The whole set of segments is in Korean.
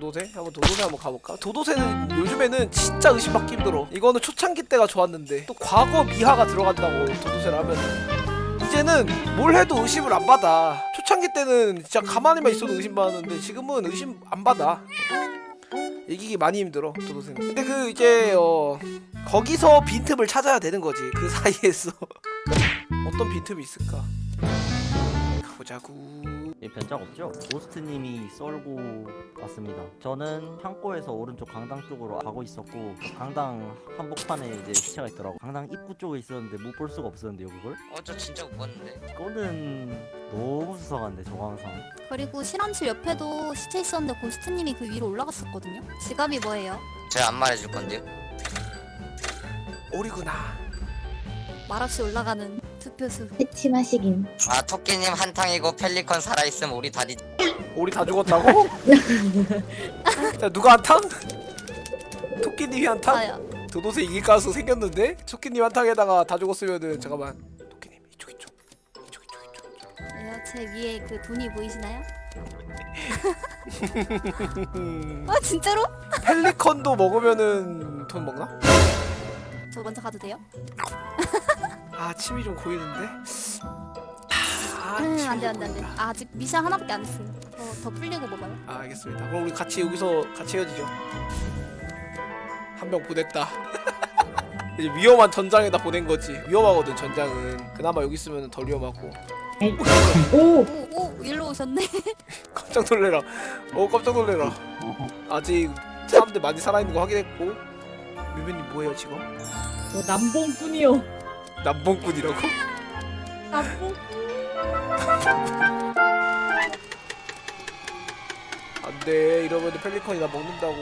도도새? 한번 도도새 한번 가볼까? 도도새는 요즘에는 진짜 의심받기 힘들어. 이거는 초창기 때가 좋았는데 또 과거 미하가 들어간다고 도도새를 하면 이제는 뭘 해도 의심을 안 받아. 초창기 때는 진짜 가만히만 있어도 의심받았는데 지금은 의심 안 받아. 이기기 많이 힘들어 도도새는. 근데 그 이제 어 거기서 빈틈을 찾아야 되는 거지 그 사이에서. 어떤 빈틈이 있을까? 가보자구 예, 변작 없죠? 고스트님이 썰고 왔습니다. 저는 창고에서 오른쪽 강당 쪽으로 가고 있었고 강당 한복판에 이제 시체가 있더라고. 강당 입구 쪽에 있었는데 못 볼 수가 없었는데요, 그걸? 어저 진짜 못 봤는데 이거는 너무 수상한데 저거 항상. 그리고 실험실 옆에도 시체 있었는데 고스트님이 그 위로 올라갔었거든요. 지갑이 뭐예요? 제가 안 말해줄 건데요 오리구나 말없이 올라가는 투표수. 패침하시긴. 아 토끼님 한탕이고 펠리컨 살아있음 우리 다리 오리 다 죽었다고? 자 누가 한탕? 토끼님이 한탕? 아야. 도도새 이길 가능성 생겼는데? 토끼님 한탕에다가 다 죽었으면은 잠깐만 토끼님 이쪽 이쪽 이쪽 이쪽 이쪽 왜요? 제 위에 그 돈이 보이시나요? 음, 아 진짜로? 펠리컨도 먹으면은 돈 먹나? 저 먼저 가도 돼요? 아 침이 좀 고이는데? 아, 음 침이 안돼 좀 안돼 안돼. 아, 아직 미션 하나밖에 안 했어요. 더, 더 풀리고 먹어요. 아 알겠습니다 그럼 우리 같이 여기서 같이 헤어지죠 한 명 보냈다 이제 위험한 전장에다 보낸 거지 위험하거든 전장은 그나마 여기 있으면 덜 위험하고 오! 오, 오, 일로 오셨네. 깜짝 놀래라 어 깜짝 놀래라 아직 사람들 많이 살아있는 거 확인했고 뮤변님 뭐해요 지금? 저 남봉꾼이요. 남봉꾼이라고? 남봉. 안돼 이러면 펠리컨이 나 먹는다고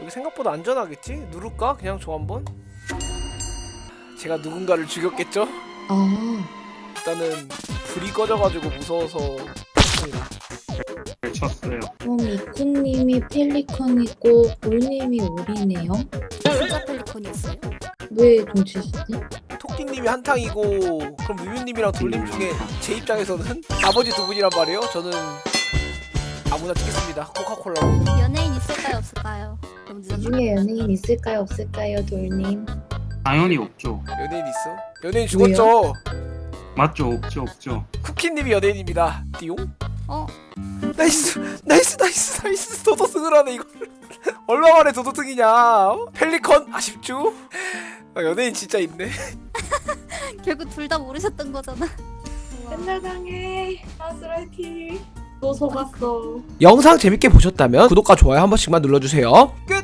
여기 생각보다 안전하겠지? 누를까? 그냥 저 한번? 제가 누군가를 죽였겠죠? 아. 일단은 불이 꺼져가지고 무서워서 쳤어요. 그럼 이쿠님이 펠리컨이고 볼님이 오리네요. 진짜 펠리콘이었어요. 왜 동치시지? 토끼님이 한탕이고 그럼 뮤뮤님이랑 돌림 중에 제 입장에서는 나머지 두 분이란 말이에요 저는 아무나 찍겠습니다 코카콜라로 연예인 있을까요 없을까요? 너무 이 늦었나? 중에 연예인 있을까요 없을까요 돌님? 당연히 없죠. 연예인 있어? 연예인 죽었죠? 맞죠? 없죠, 없죠. 쿠키님이 연예인입니다 띠용? 어? 나이스 나이스 나이스 나이스 도도승을 하네 이거 얼마 만에 도도승이냐 어? 펠리컨 아쉽죠? 아, 연예인 진짜 있네 결국 둘 다 모르셨던 거잖아. 맨날 당해. 아스라이티. 또 속았어. 영상 재밌게 보셨다면 구독과 좋아요 한 번씩만 눌러주세요 끝!